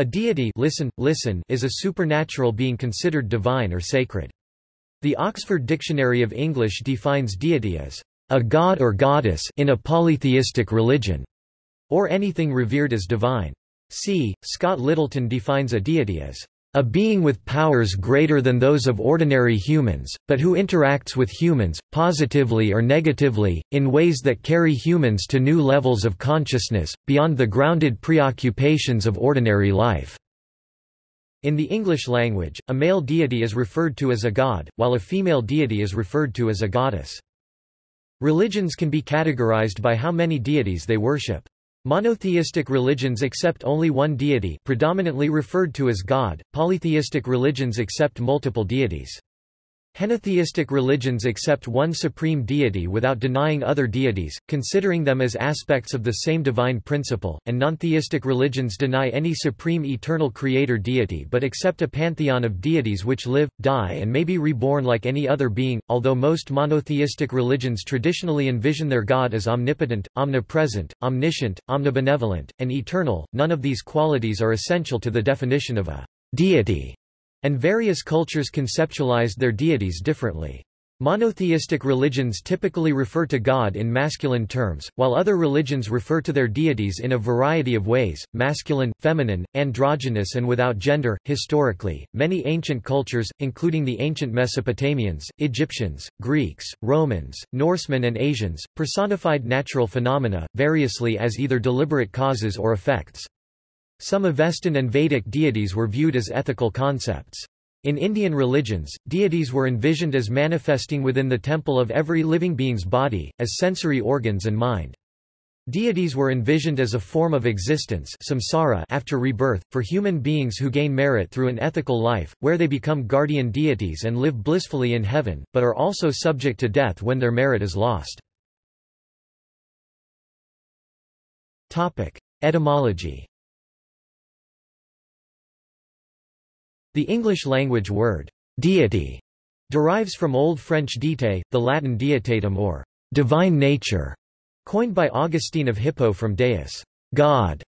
A deity listen, listen is a supernatural being considered divine or sacred. The Oxford Dictionary of English defines deity as a god or goddess in a polytheistic religion, or anything revered as divine. C. Scott Littleton defines a deity as a being with powers greater than those of ordinary humans, but who interacts with humans, positively or negatively, in ways that carry humans to new levels of consciousness, beyond the grounded preoccupations of ordinary life. In the English language, a male deity is referred to as a god, while a female deity is referred to as a goddess. Religions can be categorized by how many deities they worship. Monotheistic religions accept only one deity predominantly referred to as God, polytheistic religions accept multiple deities. Henotheistic religions accept one supreme deity without denying other deities, considering them as aspects of the same divine principle, and nontheistic religions deny any supreme eternal creator deity but accept a pantheon of deities which live, die and may be reborn like any other being, although most monotheistic religions traditionally envision their god as omnipotent, omnipresent, omniscient, omnibenevolent, and eternal, none of these qualities are essential to the definition of a deity and various cultures conceptualized their deities differently. Monotheistic religions typically refer to God in masculine terms, while other religions refer to their deities in a variety of ways masculine, feminine, androgynous, and without gender. Historically, many ancient cultures, including the ancient Mesopotamians, Egyptians, Greeks, Romans, Norsemen, and Asians, personified natural phenomena, variously as either deliberate causes or effects. Some Avestan and Vedic deities were viewed as ethical concepts. In Indian religions, deities were envisioned as manifesting within the temple of every living being's body, as sensory organs and mind. Deities were envisioned as a form of existence samsara after rebirth, for human beings who gain merit through an ethical life, where they become guardian deities and live blissfully in heaven, but are also subject to death when their merit is lost. Etymology The English-language word, deity, derives from Old French diete, the Latin deitatem or divine nature, coined by Augustine of Hippo from deus, God.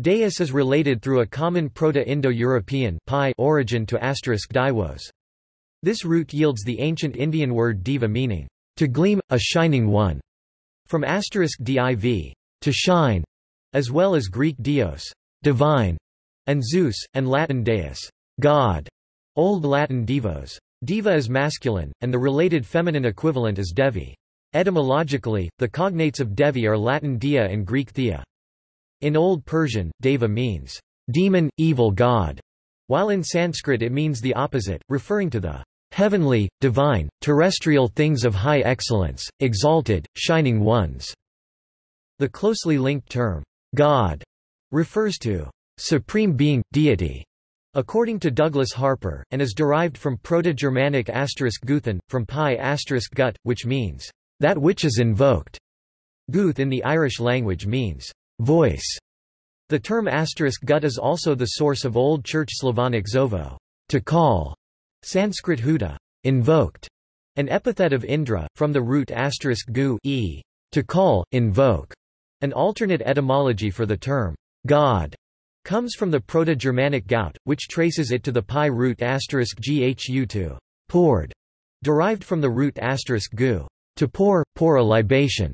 Deus is related through a common Proto-Indo-European origin to asterisk diwos. This root yields the ancient Indian word diva meaning, to gleam, a shining one, from asterisk div, to shine, as well as Greek dios, divine, and Zeus, and Latin deus, God, Old Latin divos. Diva is masculine, and the related feminine equivalent is devi. Etymologically, the cognates of devi are Latin dia and Greek thea. In Old Persian, deva means demon, evil god, while in Sanskrit it means the opposite, referring to the heavenly, divine, terrestrial things of high excellence, exalted, shining ones. The closely linked term, God, refers to supreme being, deity, According to Douglas Harper, and is derived from Proto-Germanic guthen, from pi asterisk gut, which means, that which is invoked. Guth in the Irish language means, voice. The term asterisk gut is also the source of Old Church Slavonic zovo, to call, Sanskrit huda, invoked, an epithet of Indra, from the root gu e, to call, invoke, an alternate etymology for the term, God comes from the Proto-Germanic gaut, which traces it to the pi root ghu to poured, derived from the root gu, to pour, pour a libation.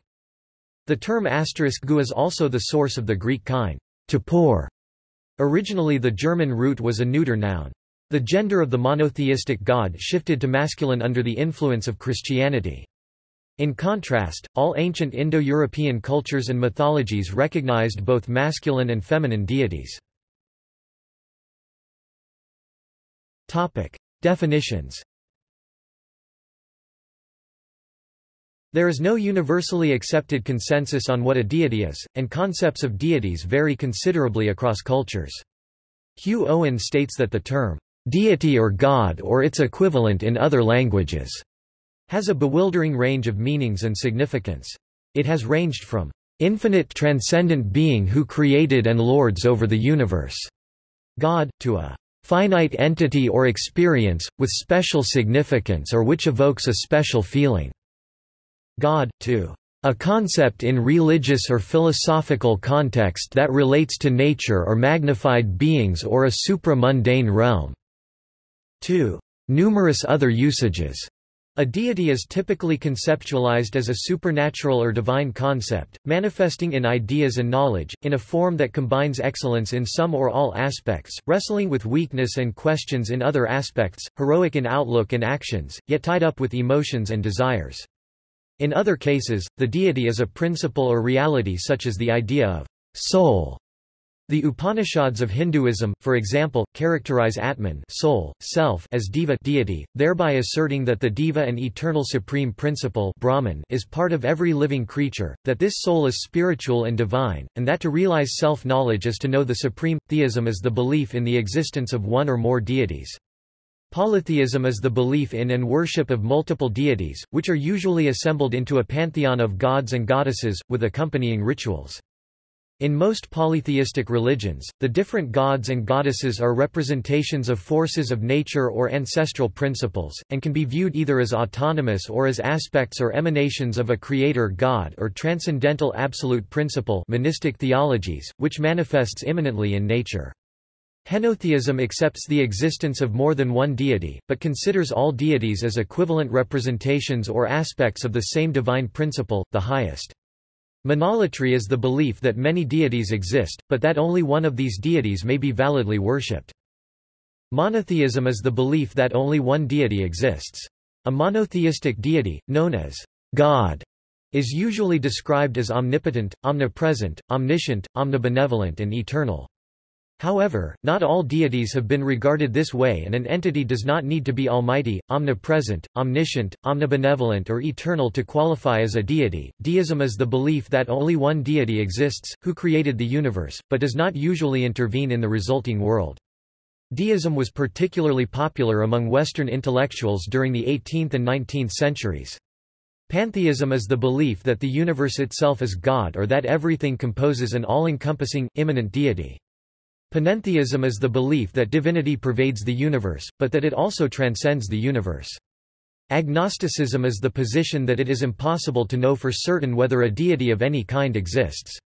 The term gu is also the source of the Greek kind, to pour. Originally the German root was a neuter noun. The gender of the monotheistic god shifted to masculine under the influence of Christianity. In contrast, all ancient Indo-European cultures and mythologies recognized both masculine and feminine deities. Definitions There is no universally accepted consensus on what a deity is, and concepts of deities vary considerably across cultures. Hugh Owen states that the term, deity or god or its equivalent in other languages has a bewildering range of meanings and significance. It has ranged from infinite transcendent being who created and lords over the universe, God, to a finite entity or experience, with special significance or which evokes a special feeling, God, to a concept in religious or philosophical context that relates to nature or magnified beings or a supra-mundane realm. 2. Numerous other usages. A deity is typically conceptualized as a supernatural or divine concept, manifesting in ideas and knowledge, in a form that combines excellence in some or all aspects, wrestling with weakness and questions in other aspects, heroic in outlook and actions, yet tied up with emotions and desires. In other cases, the deity is a principle or reality such as the idea of soul the Upanishads of Hinduism, for example, characterize Atman soul, self as Deva deity, thereby asserting that the Deva and eternal supreme principle Brahman is part of every living creature, that this soul is spiritual and divine, and that to realize self-knowledge is to know the supreme. Theism is the belief in the existence of one or more deities. Polytheism is the belief in and worship of multiple deities, which are usually assembled into a pantheon of gods and goddesses, with accompanying rituals. In most polytheistic religions, the different gods and goddesses are representations of forces of nature or ancestral principles, and can be viewed either as autonomous or as aspects or emanations of a creator god or transcendental absolute principle monistic theologies, which manifests immanently in nature. Henotheism accepts the existence of more than one deity, but considers all deities as equivalent representations or aspects of the same divine principle, the highest. Monolatry is the belief that many deities exist, but that only one of these deities may be validly worshipped. Monotheism is the belief that only one deity exists. A monotheistic deity, known as God, is usually described as omnipotent, omnipresent, omniscient, omnibenevolent and eternal. However, not all deities have been regarded this way and an entity does not need to be almighty, omnipresent, omniscient, omnibenevolent or eternal to qualify as a deity. Deism is the belief that only one deity exists, who created the universe, but does not usually intervene in the resulting world. Deism was particularly popular among Western intellectuals during the 18th and 19th centuries. Pantheism is the belief that the universe itself is God or that everything composes an all-encompassing, immanent deity. Panentheism is the belief that divinity pervades the universe, but that it also transcends the universe. Agnosticism is the position that it is impossible to know for certain whether a deity of any kind exists.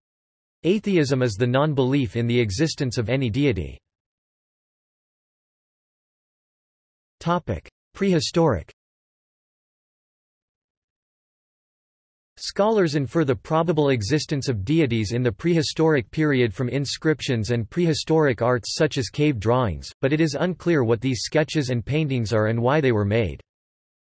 Atheism is the non-belief in the existence of any deity. Prehistoric Scholars infer the probable existence of deities in the prehistoric period from inscriptions and prehistoric arts such as cave drawings, but it is unclear what these sketches and paintings are and why they were made.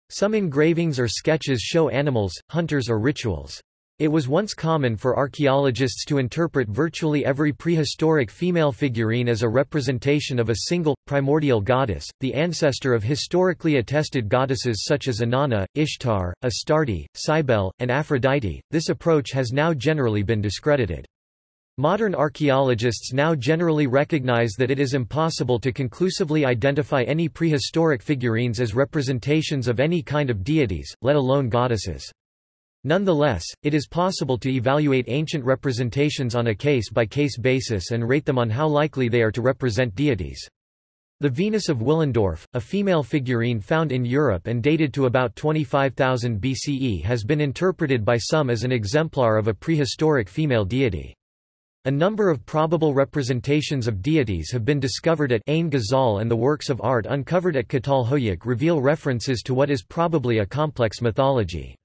Some engravings or sketches show animals, hunters or rituals. It was once common for archaeologists to interpret virtually every prehistoric female figurine as a representation of a single, primordial goddess, the ancestor of historically attested goddesses such as Inanna, Ishtar, Astarte, Cybele, and Aphrodite. This approach has now generally been discredited. Modern archaeologists now generally recognize that it is impossible to conclusively identify any prehistoric figurines as representations of any kind of deities, let alone goddesses. Nonetheless, it is possible to evaluate ancient representations on a case-by-case -case basis and rate them on how likely they are to represent deities. The Venus of Willendorf, a female figurine found in Europe and dated to about 25,000 BCE has been interpreted by some as an exemplar of a prehistoric female deity. A number of probable representations of deities have been discovered at Ain Ghazal and the works of art uncovered at Çatalhöyük reveal references to what is probably a complex mythology.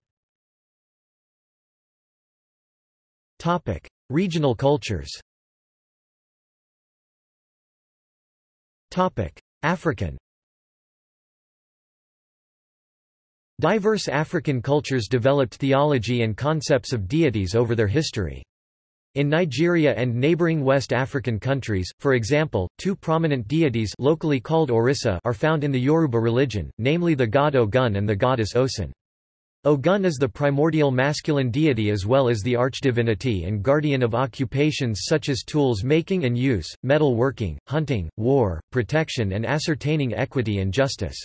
Topic: Regional cultures. Topic: African. Diverse African cultures developed theology and concepts of deities over their history. In Nigeria and neighboring West African countries, for example, two prominent deities locally called Orisa are found in the Yoruba religion, namely the god Ogun and the goddess Osun. Ogun is the primordial masculine deity as well as the archdivinity and guardian of occupations such as tools making and use, metal working, hunting, war, protection and ascertaining equity and justice.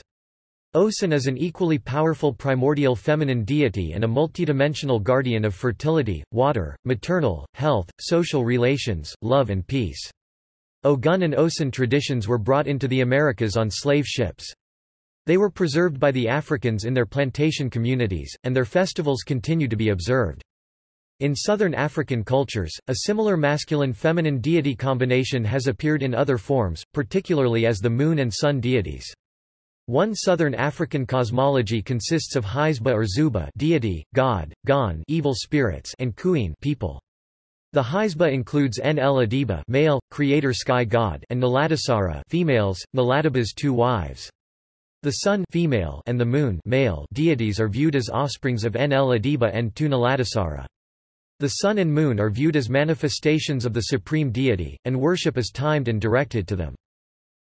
Osun is an equally powerful primordial feminine deity and a multidimensional guardian of fertility, water, maternal, health, social relations, love and peace. Ogun and Osun traditions were brought into the Americas on slave ships. They were preserved by the Africans in their plantation communities, and their festivals continue to be observed. In southern African cultures, a similar masculine-feminine deity combination has appeared in other forms, particularly as the moon and sun deities. One southern African cosmology consists of Haisba or Zuba deity, god, Gon evil spirits and Kuin people. The Haisba includes Enlil Adiba male, creator sky god and Nalatisara females, Naladiba's two wives. The sun female and the moon male deities are viewed as offsprings of Enlil Adiba and Tunalatisara. The sun and moon are viewed as manifestations of the supreme deity, and worship is timed and directed to them.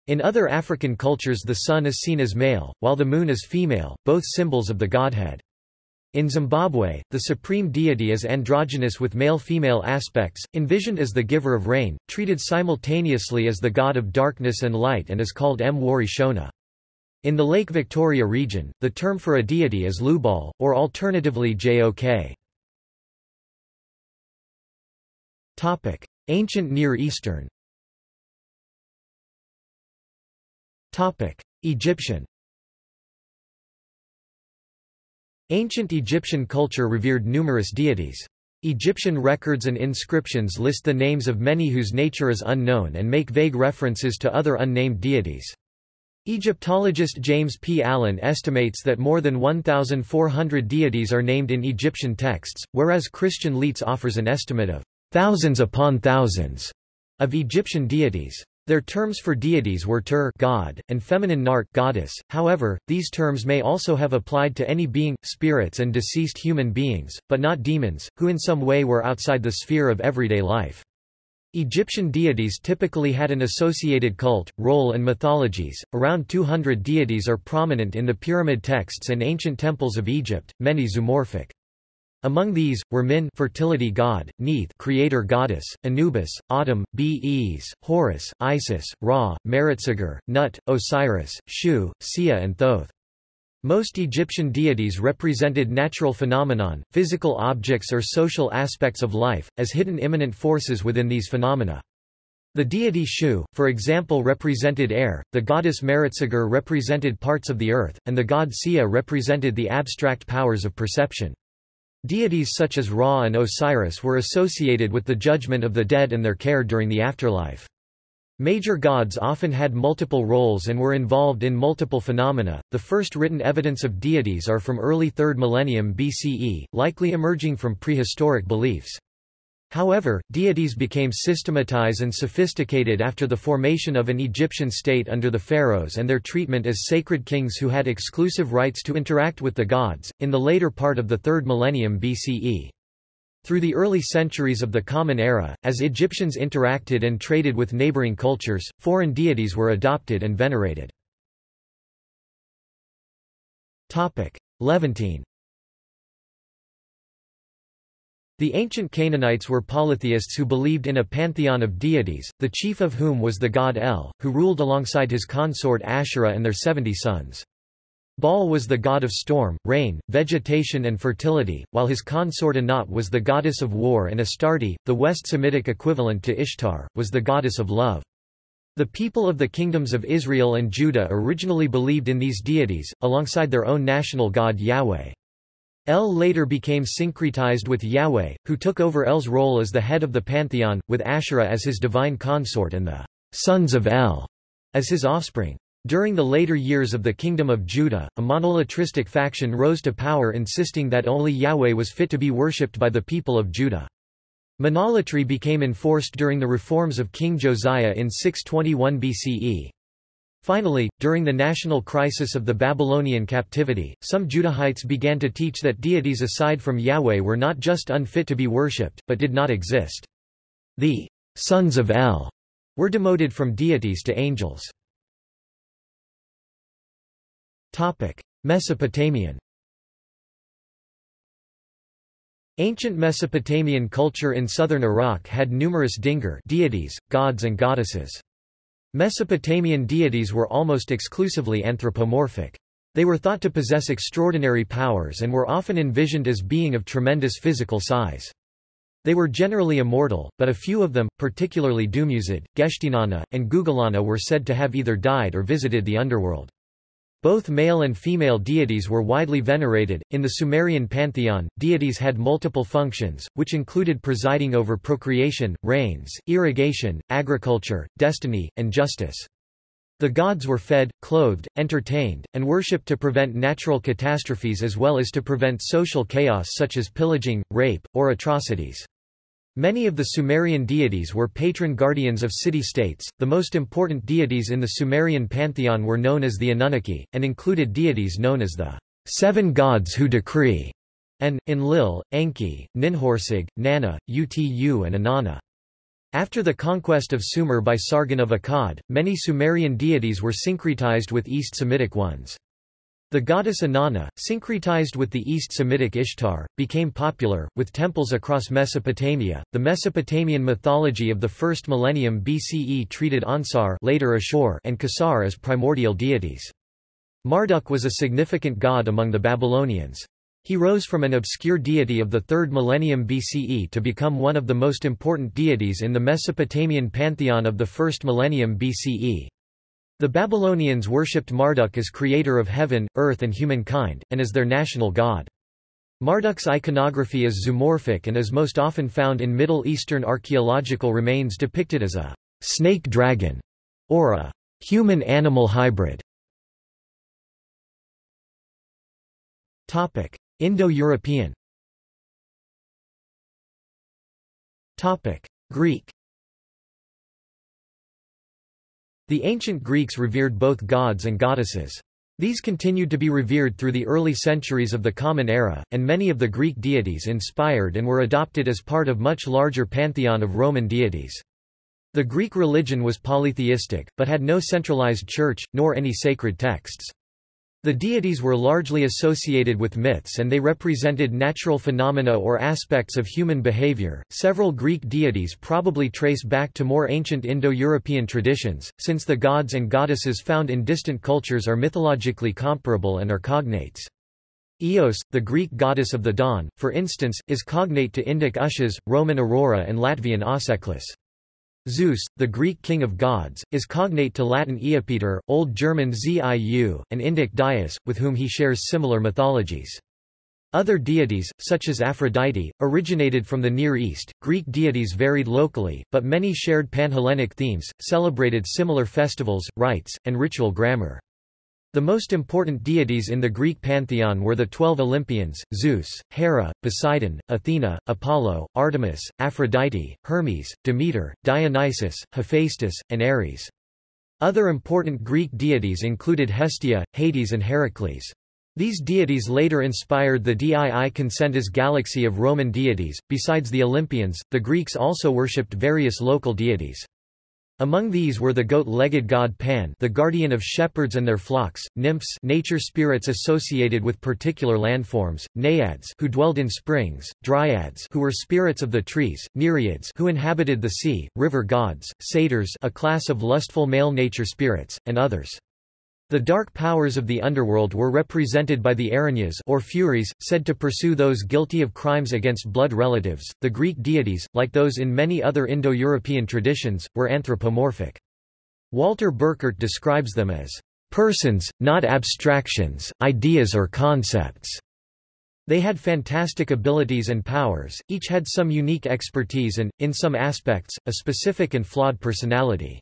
In other African cultures the sun is seen as male, while the moon is female, both symbols of the godhead. In Zimbabwe, the supreme deity is androgynous with male-female aspects, envisioned as the giver of rain, treated simultaneously as the god of darkness and light and is called Mwari Shona. In the Lake Victoria region, the term for a deity is Lubal, or alternatively Jok. Ancient Near Eastern Egyptian Ancient Egyptian culture revered numerous deities. Egyptian records and inscriptions list the names of many whose nature is unknown and make vague references to other unnamed deities. Egyptologist James P. Allen estimates that more than 1,400 deities are named in Egyptian texts, whereas Christian Leitz offers an estimate of thousands upon thousands of Egyptian deities. Their terms for deities were Tur God, and feminine Nart goddess. However, these terms may also have applied to any being, spirits and deceased human beings, but not demons, who in some way were outside the sphere of everyday life. Egyptian deities typically had an associated cult, role and mythologies. Around 200 deities are prominent in the pyramid texts and ancient temples of Egypt, many zoomorphic. Among these, were Min fertility god, Neith creator goddess, Anubis, Atum, Bes, Horus, Isis, Ra, Meretseger, Nut, Osiris, Shu, Sia and Thoth. Most Egyptian deities represented natural phenomenon, physical objects or social aspects of life, as hidden immanent forces within these phenomena. The deity Shu, for example represented air, the goddess Meretseger represented parts of the earth, and the god Sia represented the abstract powers of perception. Deities such as Ra and Osiris were associated with the judgment of the dead and their care during the afterlife. Major gods often had multiple roles and were involved in multiple phenomena. The first written evidence of deities are from early 3rd millennium BCE, likely emerging from prehistoric beliefs. However, deities became systematized and sophisticated after the formation of an Egyptian state under the pharaohs and their treatment as sacred kings who had exclusive rights to interact with the gods, in the later part of the 3rd millennium BCE. Through the early centuries of the Common Era, as Egyptians interacted and traded with neighboring cultures, foreign deities were adopted and venerated. Levantine The ancient Canaanites were polytheists who believed in a pantheon of deities, the chief of whom was the god El, who ruled alongside his consort Asherah and their seventy sons. Baal was the god of storm, rain, vegetation and fertility, while his consort Anat was the goddess of war and Astarte, the West Semitic equivalent to Ishtar, was the goddess of love. The people of the kingdoms of Israel and Judah originally believed in these deities, alongside their own national god Yahweh. El later became syncretized with Yahweh, who took over El's role as the head of the pantheon, with Asherah as his divine consort and the sons of El as his offspring. During the later years of the Kingdom of Judah, a monolatristic faction rose to power insisting that only Yahweh was fit to be worshipped by the people of Judah. Monolatry became enforced during the reforms of King Josiah in 621 BCE. Finally, during the national crisis of the Babylonian captivity, some Judahites began to teach that deities aside from Yahweh were not just unfit to be worshipped, but did not exist. The sons of El were demoted from deities to angels. Mesopotamian Ancient Mesopotamian culture in southern Iraq had numerous Dingir deities, gods and goddesses. Mesopotamian deities were almost exclusively anthropomorphic. They were thought to possess extraordinary powers and were often envisioned as being of tremendous physical size. They were generally immortal, but a few of them, particularly Dumuzid, Geshtinanna, and Gugalanna were said to have either died or visited the underworld. Both male and female deities were widely venerated. In the Sumerian pantheon, deities had multiple functions, which included presiding over procreation, rains, irrigation, agriculture, destiny, and justice. The gods were fed, clothed, entertained, and worshipped to prevent natural catastrophes as well as to prevent social chaos such as pillaging, rape, or atrocities. Many of the Sumerian deities were patron guardians of city-states. The most important deities in the Sumerian pantheon were known as the Anunnaki, and included deities known as the seven gods who decree, and, Enlil, Enki, Ninhursag, Nanna, Utu and Inanna. After the conquest of Sumer by Sargon of Akkad, many Sumerian deities were syncretized with East Semitic ones. The goddess Inanna, syncretized with the East Semitic Ishtar, became popular, with temples across Mesopotamia. The Mesopotamian mythology of the first millennium BCE treated Anshar later Ashur and Kishar as primordial deities. Marduk was a significant god among the Babylonians. He rose from an obscure deity of the 3rd millennium BCE to become one of the most important deities in the Mesopotamian pantheon of the 1st millennium BCE. The Babylonians worshipped Marduk as creator of heaven, earth and humankind, and as their national god. Marduk's iconography is zoomorphic and is most often found in Middle Eastern archaeological remains depicted as a snake dragon or a human-animal hybrid. Indo-European Greek The ancient Greeks revered both gods and goddesses. These continued to be revered through the early centuries of the Common Era, and many of the Greek deities inspired and were adopted as part of much larger pantheon of Roman deities. The Greek religion was polytheistic, but had no centralized church, nor any sacred texts. The deities were largely associated with myths and they represented natural phenomena or aspects of human behavior. Several Greek deities probably trace back to more ancient Indo-European traditions, since the gods and goddesses found in distant cultures are mythologically comparable and are cognates. Eos, the Greek goddess of the dawn, for instance, is cognate to Indic Ushas, Roman Aurora and Latvian Auseklis. Zeus, the Greek king of gods, is cognate to Latin Iapeter, Old German Ziu, and Indic Dyaus, with whom he shares similar mythologies. Other deities, such as Aphrodite, originated from the Near East. Greek deities varied locally, but many shared Panhellenic themes, celebrated similar festivals, rites, and ritual grammar. The most important deities in the Greek pantheon were the twelve Olympians, Zeus, Hera, Poseidon, Athena, Apollo, Artemis, Aphrodite, Hermes, Demeter, Dionysus, Hephaestus, and Ares. Other important Greek deities included Hestia, Hades and Heracles. These deities later inspired the Dii Consentes galaxy of Roman deities. Besides the Olympians, the Greeks also worshipped various local deities. Among these were the goat-legged god Pan the guardian of shepherds and their flocks, nymphs nature spirits associated with particular landforms, naiads who dwelled in springs, dryads who were spirits of the trees, nereids who inhabited the sea, river gods, satyrs a class of lustful male nature spirits, and others. The dark powers of the underworld were represented by the Erinyes or Furies, said to pursue those guilty of crimes against blood relatives. The Greek deities, like those in many other Indo-European traditions, were anthropomorphic. Walter Burkert describes them as persons, not abstractions, ideas or concepts. They had fantastic abilities and powers, each had some unique expertise and, in some aspects, a specific and flawed personality.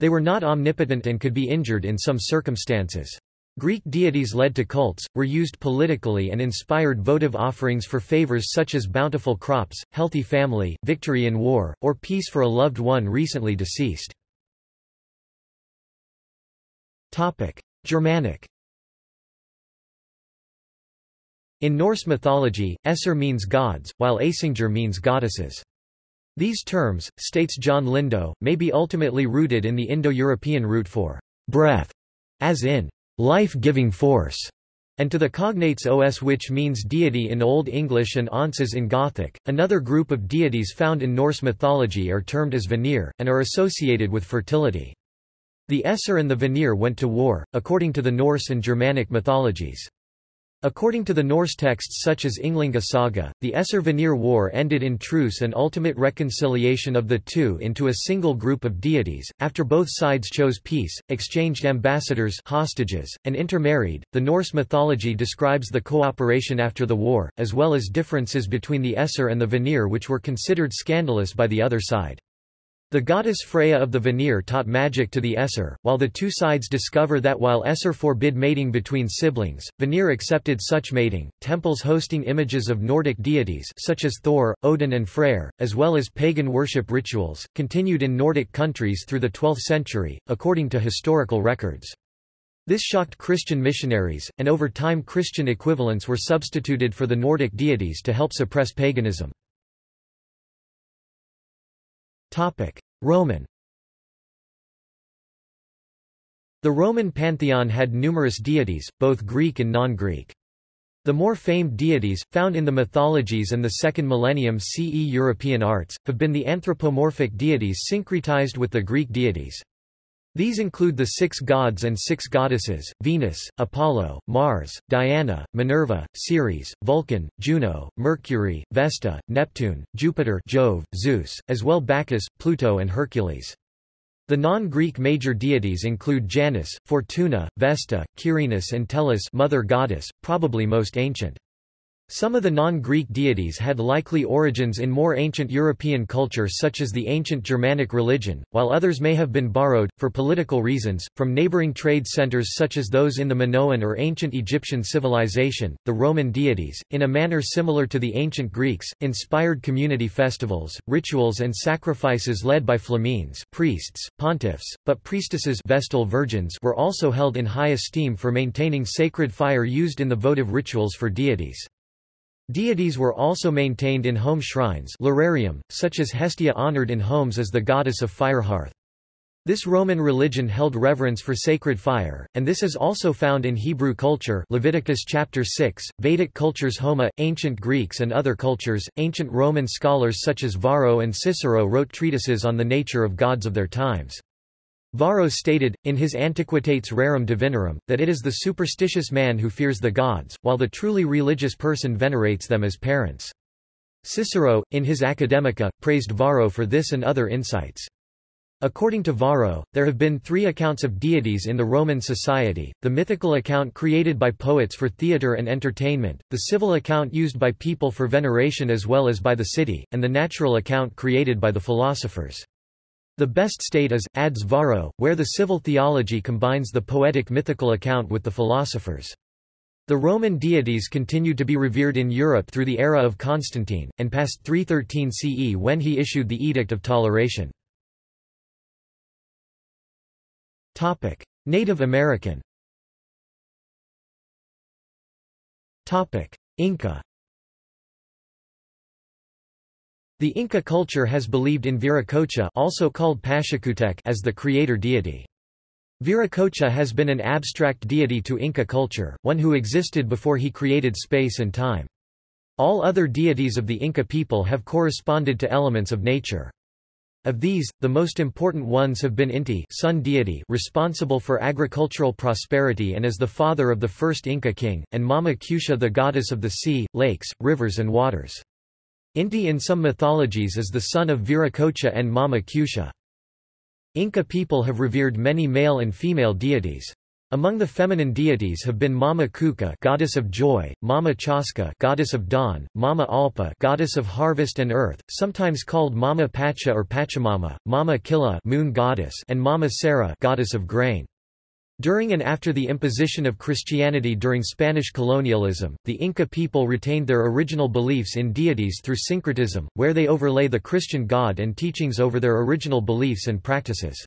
They were not omnipotent and could be injured in some circumstances. Greek deities led to cults, were used politically and inspired votive offerings for favors such as bountiful crops, healthy family, victory in war, or peace for a loved one recently deceased. Germanic In Norse mythology, Æsir means gods, while Aesingr means goddesses. These terms, states John Lindow, may be ultimately rooted in the Indo-European root for breath, as in life-giving force, and to the cognates os which means deity in Old English and onces in Gothic. Another group of deities found in Norse mythology are termed as Vanir, and are associated with fertility. The Æsir and the Vanir went to war, according to the Norse and Germanic mythologies. According to the Norse texts such as Ynglinga Saga, the Æsir-Vanir War ended in truce and ultimate reconciliation of the two into a single group of deities, after both sides chose peace, exchanged ambassadors hostages, and intermarried. The Norse mythology describes the cooperation after the war, as well as differences between the Æsir and the Vanir which were considered scandalous by the other side. The goddess Freya of the Vanir taught magic to the Æsir, while the two sides discover that while Æsir forbid mating between siblings, Vanir accepted such mating. Temples hosting images of Nordic deities such as Thor, Odin and Freyr, as well as pagan worship rituals, continued in Nordic countries through the 12th century, according to historical records. This shocked Christian missionaries, and over time Christian equivalents were substituted for the Nordic deities to help suppress paganism. Roman The Roman pantheon had numerous deities, both Greek and non-Greek. The more famed deities, found in the mythologies and the second millennium CE European arts, have been the anthropomorphic deities syncretized with the Greek deities. These include the six gods and six goddesses, Venus, Apollo, Mars, Diana, Minerva, Ceres, Vulcan, Juno, Mercury, Vesta, Neptune, Jupiter Jove, Zeus, as well Bacchus, Pluto and Hercules. The non-Greek major deities include Janus, Fortuna, Vesta, Quirinus and Tellus mother goddess, probably most ancient. Some of the non-Greek deities had likely origins in more ancient European culture such as the ancient Germanic religion, while others may have been borrowed, for political reasons, from neighboring trade centers such as those in the Minoan or ancient Egyptian civilization. The Roman deities, in a manner similar to the ancient Greeks, inspired community festivals, rituals and sacrifices led by flamines priests, pontiffs, but priestesses Vestal virgins were also held in high esteem for maintaining sacred fire used in the votive rituals for deities. Deities were also maintained in home shrines lararium, such as Hestia honored in homes as the goddess of fire hearth. This Roman religion held reverence for sacred fire, and this is also found in Hebrew culture Leviticus chapter 6, Vedic cultures Homa, ancient Greeks and other cultures. Ancient Roman scholars such as Varro and Cicero wrote treatises on the nature of gods of their times. Varro stated, in his Antiquitates Rerum Divinorum, that it is the superstitious man who fears the gods, while the truly religious person venerates them as parents. Cicero, in his Academica, praised Varro for this and other insights. According to Varro, there have been three accounts of deities in the Roman society, the mythical account created by poets for theatre and entertainment, the civil account used by people for veneration as well as by the city, and the natural account created by the philosophers. The best state is, adds Varro, where the civil theology combines the poetic mythical account with the philosophers. The Roman deities continued to be revered in Europe through the era of Constantine, and past 313 CE when he issued the Edict of Toleration. Native American Inca The Inca culture has believed in Viracocha also called Pachacutec as the creator deity. Viracocha has been an abstract deity to Inca culture, one who existed before he created space and time. All other deities of the Inca people have corresponded to elements of nature. Of these, the most important ones have been Inti sun deity responsible for agricultural prosperity and as the father of the first Inca king, and Mama Kusha the goddess of the sea, lakes, rivers and waters. Inti in some mythologies is the son of Viracocha and Mama Kusha. Inca people have revered many male and female deities. Among the feminine deities have been Mama Kuka, goddess of joy, Mama Chaska, goddess of dawn, Mama Alpa, goddess of harvest and earth, sometimes called Mama Pacha or Pachamama, Mama Killa, moon goddess, and Mama Sara, goddess of grain. During and after the imposition of Christianity during Spanish colonialism, the Inca people retained their original beliefs in deities through syncretism, where they overlay the Christian god and teachings over their original beliefs and practices.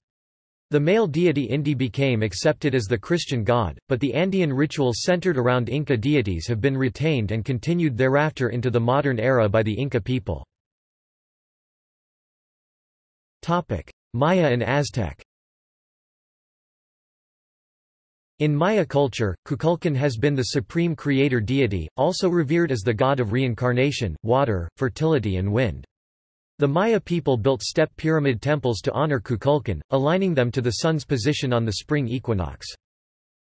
The male deity Inti became accepted as the Christian god, but the Andean rituals centered around Inca deities have been retained and continued thereafter into the modern era by the Inca people. Maya and Aztec In Maya culture, Kukulkan has been the supreme creator deity, also revered as the god of reincarnation, water, fertility and wind. The Maya people built step pyramid temples to honor Kukulkan, aligning them to the sun's position on the spring equinox.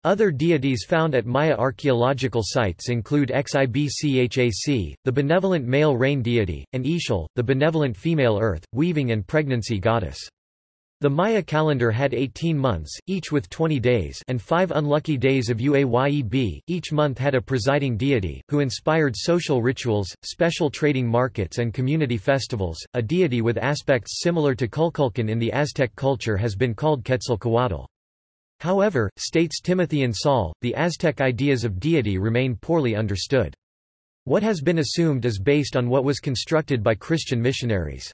Other deities found at Maya archaeological sites include Xibchac, the benevolent male rain deity, and Ixchel, the benevolent female earth, weaving and pregnancy goddess. The Maya calendar had 18 months, each with 20 days and five unlucky days of Uayeb. Each month had a presiding deity, who inspired social rituals, special trading markets and community festivals. A deity with aspects similar to Kukulkan in the Aztec culture has been called Quetzalcoatl. However, states Timothy and Saul, the Aztec ideas of deity remain poorly understood. What has been assumed is based on what was constructed by Christian missionaries.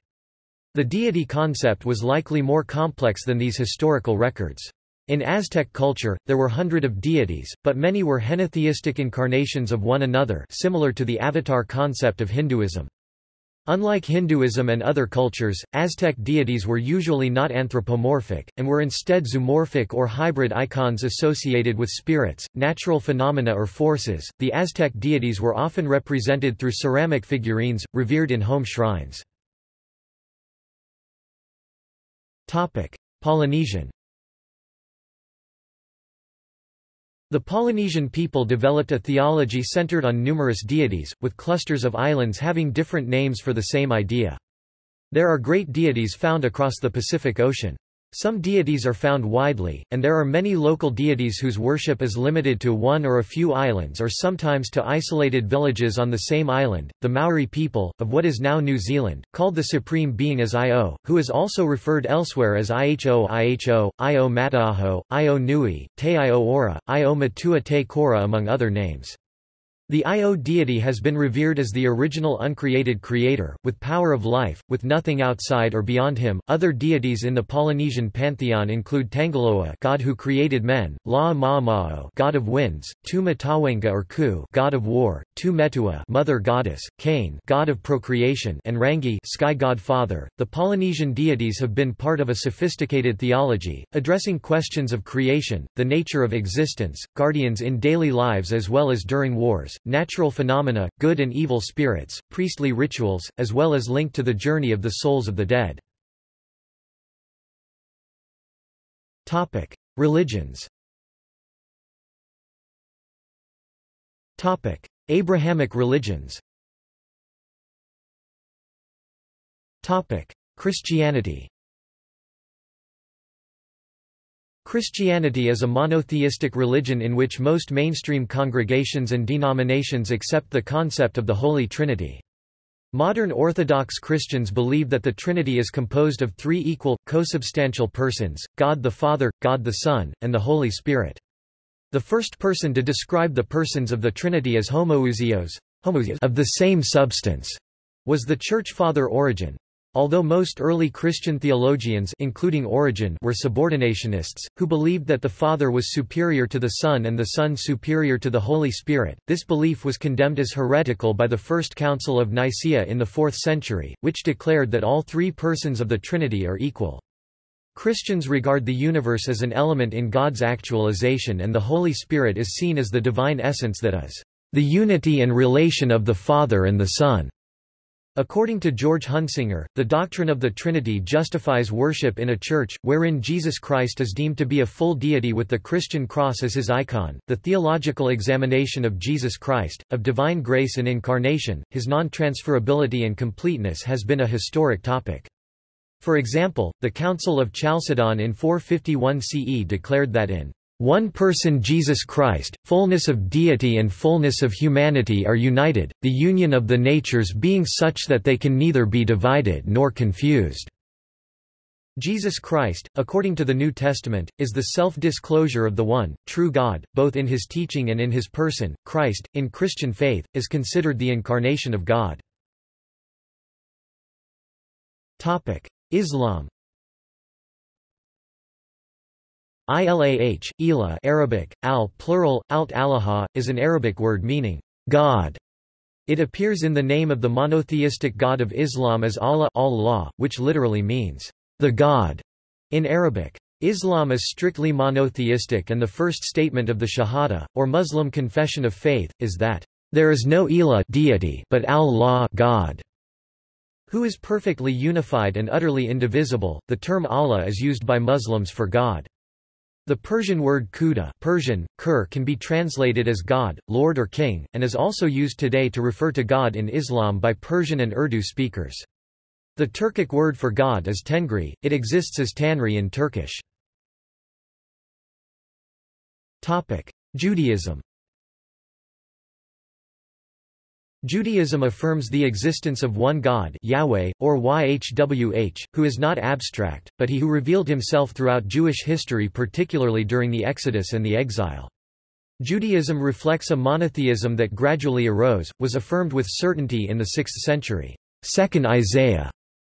The deity concept was likely more complex than these historical records. In Aztec culture, there were hundred of deities, but many were henotheistic incarnations of one another similar to the avatar concept of Hinduism. Unlike Hinduism and other cultures, Aztec deities were usually not anthropomorphic, and were instead zoomorphic or hybrid icons associated with spirits, natural phenomena or forces. The Aztec deities were often represented through ceramic figurines, revered in home shrines. Topic: Polynesian The Polynesian people developed a theology centered on numerous deities, with clusters of islands having different names for the same idea. There are great deities found across the Pacific Ocean. Some deities are found widely, and there are many local deities whose worship is limited to one or a few islands or sometimes to isolated villages on the same island. The Maori people, of what is now New Zealand, called the supreme being as Io, who is also referred elsewhere as Iho Iho, Io Mataaho, Io Nui, Te Io Ora, Io Matua Te Kora among other names. The Io deity has been revered as the original uncreated creator, with power of life, with nothing outside or beyond him. Other deities in the Polynesian pantheon include Tangaloa, god who created men, La Maamao, god of winds, Tu Matawenga or Ku, god of war, Tu Metua, mother goddess, Kane, god of procreation, and Rangi, sky god father. The Polynesian deities have been part of a sophisticated theology, addressing questions of creation, the nature of existence, guardians in daily lives as well as during wars natural phenomena, good and evil spirits, priestly rituals, as well as linked to the journey of the souls of the dead. Topic: Religions. Topic: Abrahamic religions. Topic: Christianity. Christianity is a monotheistic religion in which most mainstream congregations and denominations accept the concept of the Holy Trinity. Modern Orthodox Christians believe that the Trinity is composed of three equal, co-substantial persons, God the Father, God the Son, and the Holy Spirit. The first person to describe the persons of the Trinity as homoousios, of the same substance, was the Church Father Origen. Although most early Christian theologians including Origen were subordinationists, who believed that the Father was superior to the Son and the Son superior to the Holy Spirit, this belief was condemned as heretical by the First Council of Nicaea in the 4th century, which declared that all three persons of the Trinity are equal. Christians regard the universe as an element in God's actualization and the Holy Spirit is seen as the divine essence that is, "...the unity and relation of the Father and the Son." According to George Hunsinger, the doctrine of the Trinity justifies worship in a church, wherein Jesus Christ is deemed to be a full deity with the Christian cross as his icon. The theological examination of Jesus Christ, of divine grace and incarnation, his non-transferability and completeness has been a historic topic. For example, the Council of Chalcedon in 451 CE declared that in one person Jesus Christ, fullness of deity and fullness of humanity are united, the union of the natures being such that they can neither be divided nor confused. Jesus Christ, according to the New Testament, is the self-disclosure of the one, true God, both in his teaching and in his person. Christ, in Christian faith, is considered the incarnation of God. Islam Ilah, Ila Arabic, al plural, alt alaha, is an Arabic word meaning, God. It appears in the name of the monotheistic God of Islam as Allah, Allah which literally means, the God, in Arabic. Islam is strictly monotheistic and the first statement of the Shahada, or Muslim confession of faith, is that, there is no Ilah deity but Allah God, who is perfectly unified and utterly indivisible. The term Allah is used by Muslims for God. The Persian word khuda Persian, kur can be translated as God, Lord or King, and is also used today to refer to God in Islam by Persian and Urdu speakers. The Turkic word for God is tengri, it exists as tanri in Turkish. Judaism Judaism affirms the existence of one God Yahweh, or YHWH, who is not abstract, but he who revealed himself throughout Jewish history particularly during the Exodus and the exile. Judaism reflects a monotheism that gradually arose, was affirmed with certainty in the 6th century, 2nd Isaiah,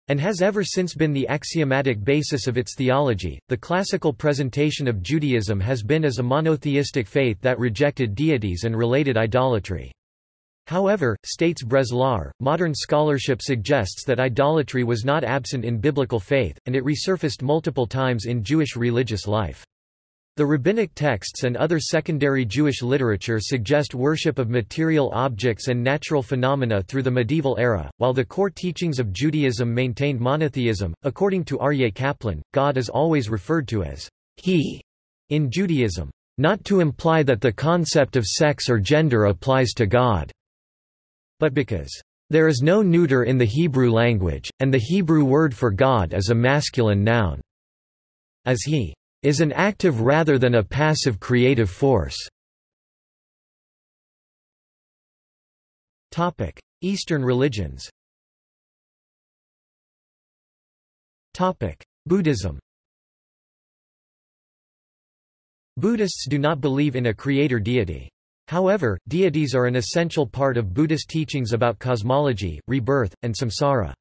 and has ever since been the axiomatic basis of its theology. The classical presentation of Judaism has been as a monotheistic faith that rejected deities and related idolatry. However, states Breslauer, modern scholarship suggests that idolatry was not absent in biblical faith, and it resurfaced multiple times in Jewish religious life. The rabbinic texts and other secondary Jewish literature suggest worship of material objects and natural phenomena through the medieval era, while the core teachings of Judaism maintained monotheism. According to Aryeh Kaplan, God is always referred to as He in Judaism, not to imply that the concept of sex or gender applies to God but because there is no neuter in the Hebrew language, and the Hebrew word for God is a masculine noun. As he is an active rather than a passive creative force. Topic: Eastern religions Topic: Buddhism Buddhists do not believe in a creator deity. However, deities are an essential part of Buddhist teachings about cosmology, rebirth, and samsara.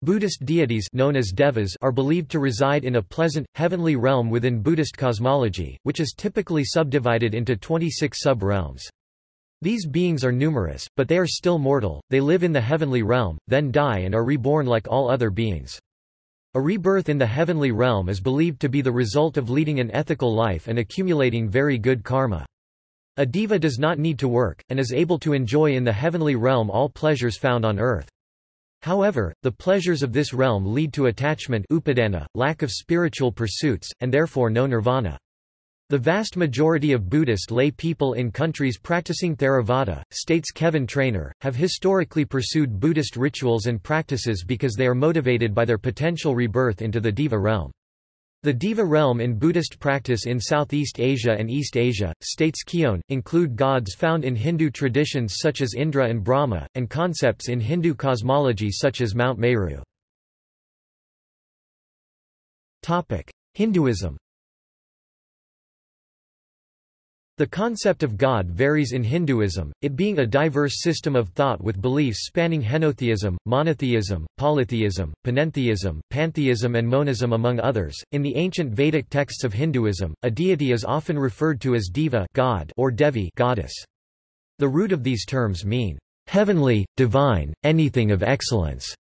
Buddhist deities known as devas are believed to reside in a pleasant, heavenly realm within Buddhist cosmology, which is typically subdivided into 26 sub-realms. These beings are numerous, but they are still mortal, they live in the heavenly realm, then die and are reborn like all other beings. A rebirth in the heavenly realm is believed to be the result of leading an ethical life and accumulating very good karma. A deva does not need to work, and is able to enjoy in the heavenly realm all pleasures found on earth. However, the pleasures of this realm lead to attachment upadana, lack of spiritual pursuits, and therefore no nirvana. The vast majority of Buddhist lay people in countries practicing Theravada, states Kevin Trainor, have historically pursued Buddhist rituals and practices because they are motivated by their potential rebirth into the Deva realm. The Deva realm in Buddhist practice in Southeast Asia and East Asia, states Keown, include gods found in Hindu traditions such as Indra and Brahma, and concepts in Hindu cosmology such as Mount Meru. Hinduism The concept of God varies in Hinduism, it being a diverse system of thought with beliefs spanning henotheism, monotheism, polytheism, panentheism, pantheism and monism among others. In the ancient Vedic texts of Hinduism, a deity is often referred to as Deva God or Devi goddess. The root of these terms mean heavenly, divine, anything of excellence.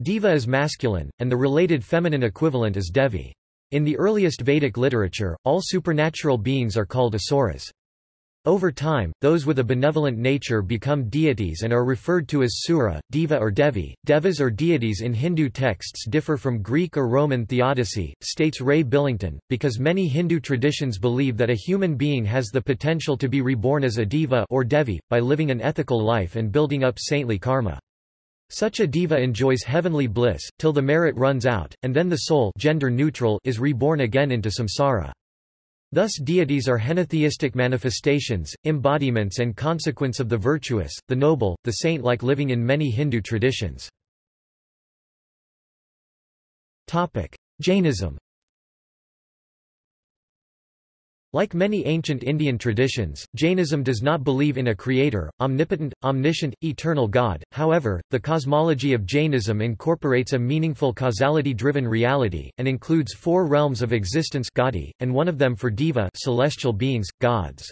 Deva is masculine, and the related feminine equivalent is Devi. In the earliest Vedic literature, all supernatural beings are called asuras. Over time, those with a benevolent nature become deities and are referred to as sura, deva or devi. Devas or deities in Hindu texts differ from Greek or Roman theodicy, states Ray Billington, because many Hindu traditions believe that a human being has the potential to be reborn as a deva or devi, by living an ethical life and building up saintly karma. Such a deva enjoys heavenly bliss, till the merit runs out, and then the soul gender neutral is reborn again into samsara. Thus deities are henotheistic manifestations, embodiments and consequence of the virtuous, the noble, the saint-like living in many Hindu traditions. Jainism like many ancient Indian traditions, Jainism does not believe in a creator, omnipotent, omniscient, eternal God. However, the cosmology of Jainism incorporates a meaningful causality-driven reality, and includes four realms of existence and one of them for deva celestial beings, gods.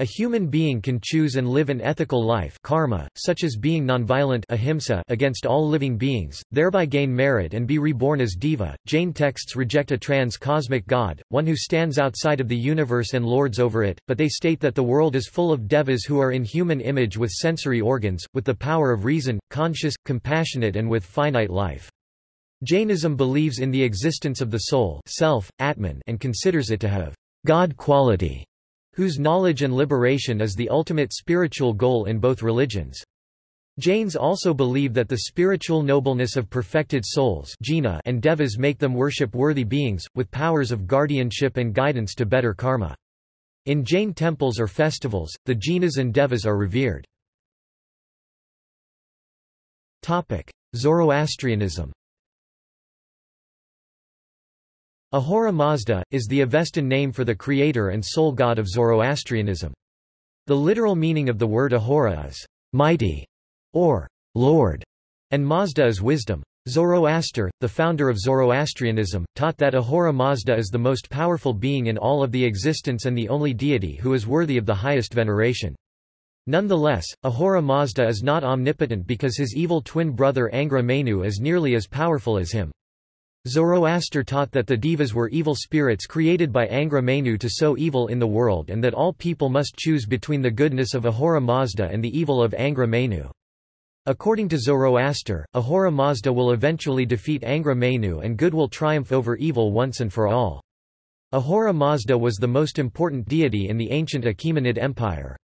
A human being can choose and live an ethical life karma, such as being nonviolent ahimsa against all living beings, thereby gain merit and be reborn as deva. Jain texts reject a trans-cosmic god, one who stands outside of the universe and lords over it, but they state that the world is full of devas who are in human image with sensory organs, with the power of reason, conscious, compassionate and with finite life. Jainism believes in the existence of the soul self, Atman and considers it to have God quality, whose knowledge and liberation is the ultimate spiritual goal in both religions. Jains also believe that the spiritual nobleness of perfected souls and devas make them worship worthy beings, with powers of guardianship and guidance to better karma. In Jain temples or festivals, the jinas and devas are revered. Zoroastrianism Ahura Mazda, is the Avestan name for the creator and sole god of Zoroastrianism. The literal meaning of the word Ahura is, mighty, or Lord, and Mazda is wisdom. Zoroaster, the founder of Zoroastrianism, taught that Ahura Mazda is the most powerful being in all of the existence and the only deity who is worthy of the highest veneration. Nonetheless, Ahura Mazda is not omnipotent because his evil twin brother Angra Mainyu is nearly as powerful as him. Zoroaster taught that the devas were evil spirits created by Angra Mainyu to sow evil in the world and that all people must choose between the goodness of Ahura Mazda and the evil of Angra Mainyu. According to Zoroaster, Ahura Mazda will eventually defeat Angra Mainyu and good will triumph over evil once and for all. Ahura Mazda was the most important deity in the ancient Achaemenid Empire.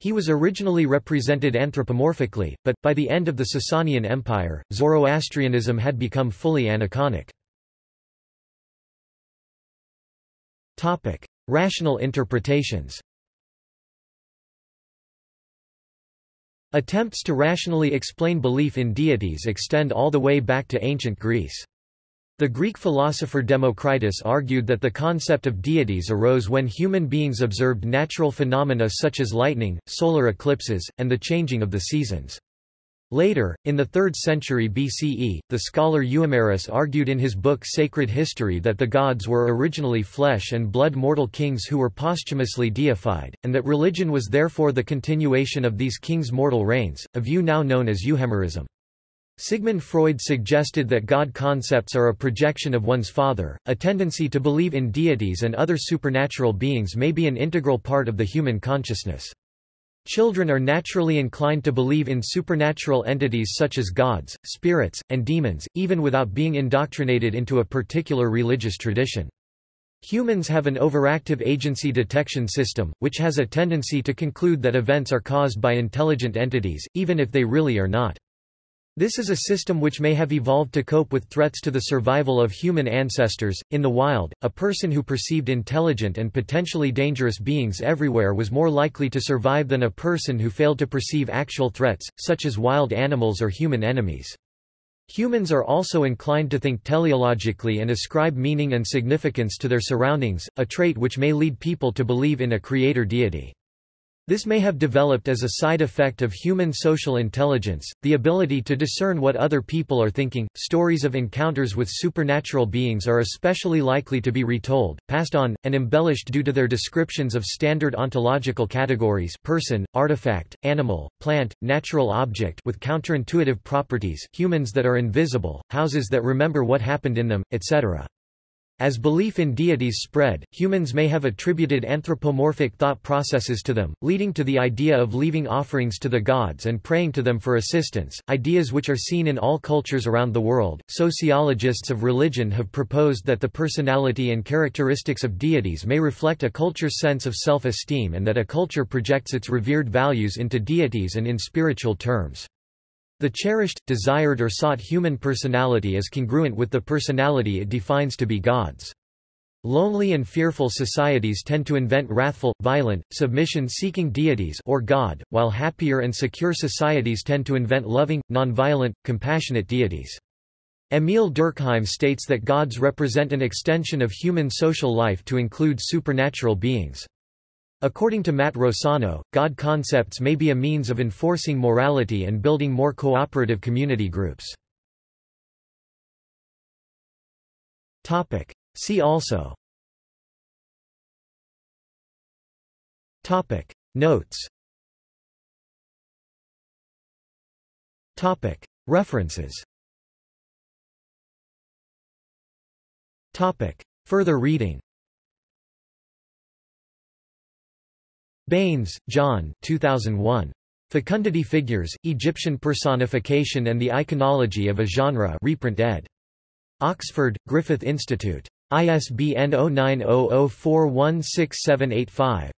He was originally represented anthropomorphically, but, by the end of the Sasanian Empire, Zoroastrianism had become fully aniconic. Rational interpretations Attempts to rationally explain belief in deities extend all the way back to ancient Greece. The Greek philosopher Democritus argued that the concept of deities arose when human beings observed natural phenomena such as lightning, solar eclipses, and the changing of the seasons. Later, in the 3rd century BCE, the scholar Euhemerus argued in his book Sacred History that the gods were originally flesh and blood mortal kings who were posthumously deified, and that religion was therefore the continuation of these kings' mortal reigns, a view now known as Euhemerism. Sigmund Freud suggested that God concepts are a projection of one's father. A tendency to believe in deities and other supernatural beings may be an integral part of the human consciousness. Children are naturally inclined to believe in supernatural entities such as gods, spirits, and demons, even without being indoctrinated into a particular religious tradition. Humans have an overactive agency detection system, which has a tendency to conclude that events are caused by intelligent entities, even if they really are not. This is a system which may have evolved to cope with threats to the survival of human ancestors. In the wild, a person who perceived intelligent and potentially dangerous beings everywhere was more likely to survive than a person who failed to perceive actual threats, such as wild animals or human enemies. Humans are also inclined to think teleologically and ascribe meaning and significance to their surroundings, a trait which may lead people to believe in a creator deity. This may have developed as a side effect of human social intelligence, the ability to discern what other people are thinking. Stories of encounters with supernatural beings are especially likely to be retold, passed on, and embellished due to their descriptions of standard ontological categories person, artifact, animal, plant, natural object with counterintuitive properties, humans that are invisible, houses that remember what happened in them, etc. As belief in deities spread, humans may have attributed anthropomorphic thought processes to them, leading to the idea of leaving offerings to the gods and praying to them for assistance, ideas which are seen in all cultures around the world. Sociologists of religion have proposed that the personality and characteristics of deities may reflect a culture's sense of self-esteem and that a culture projects its revered values into deities and in spiritual terms. The cherished, desired or sought human personality is congruent with the personality it defines to be God's. Lonely and fearful societies tend to invent wrathful, violent, submission-seeking deities or God, while happier and secure societies tend to invent loving, nonviolent, compassionate deities. Emile Durkheim states that gods represent an extension of human social life to include supernatural beings. According to Matt Rossano, God concepts may be a means of enforcing morality and building more cooperative community groups. See also. Topic. Notes. Topic. References. Topic. Further reading Baines, John 2001. Fecundity Figures, Egyptian Personification and the Iconology of a Genre reprint ed. Oxford, Griffith Institute. ISBN 0900416785.